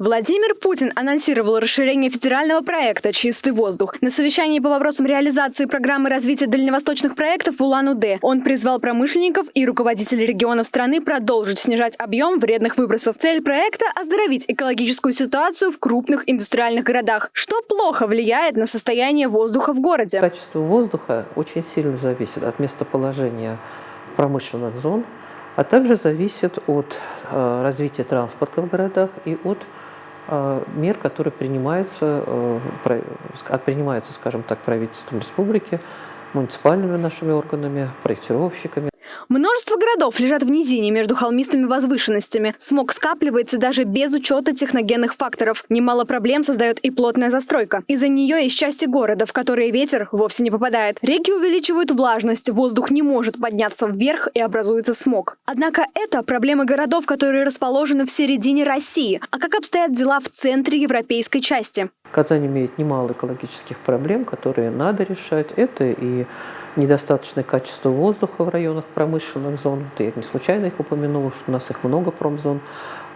Владимир Путин анонсировал расширение федерального проекта «Чистый воздух». На совещании по вопросам реализации программы развития дальневосточных проектов в Улан-Удэ он призвал промышленников и руководителей регионов страны продолжить снижать объем вредных выбросов. Цель проекта – оздоровить экологическую ситуацию в крупных индустриальных городах, что плохо влияет на состояние воздуха в городе. Качество воздуха очень сильно зависит от местоположения промышленных зон, а также зависит от э, развития транспорта в городах и от мер, которые принимаются, э, принимаются, скажем так, правительством республики, муниципальными нашими органами, проектировщиками. Множество городов лежат в низине между холмистыми возвышенностями. Смог скапливается даже без учета техногенных факторов. Немало проблем создает и плотная застройка. Из-за нее есть части города, в которые ветер вовсе не попадает. Реки увеличивают влажность, воздух не может подняться вверх и образуется смог. Однако это проблемы городов, которые расположены в середине России. А как обстоят дела в центре европейской части? Казань имеет немало экологических проблем, которые надо решать. Это и недостаточное качество воздуха в районах промышленных зон. Я не случайно их упомянула, что у нас их много промзон.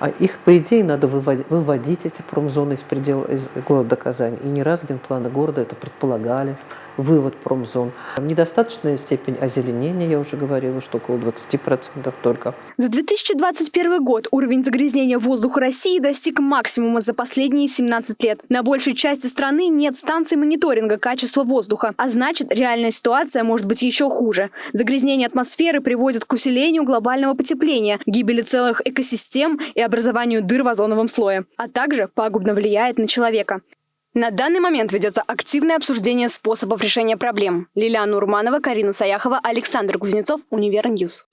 А их, по идее, надо выводить, выводить эти промзоны из предела из города Казань. И не раз генпланы города это предполагали, вывод промзон. Недостаточная степень озеленения, я уже говорила, что около 20% только. За 2021 год уровень загрязнения воздуха России достиг максимума за последние 17 лет. На большей части страны нет станций мониторинга качества воздуха, а значит, реальная ситуация может быть еще хуже. Загрязнение атмосферы приводит к усилению глобального потепления, гибели целых экосистем и образованию дыр в озоновом слое, а также пагубно влияет на человека. На данный момент ведется активное обсуждение способов решения проблем. Лилиана Урманова, Карина Саяхова, Александр Кузнецов, Универ News.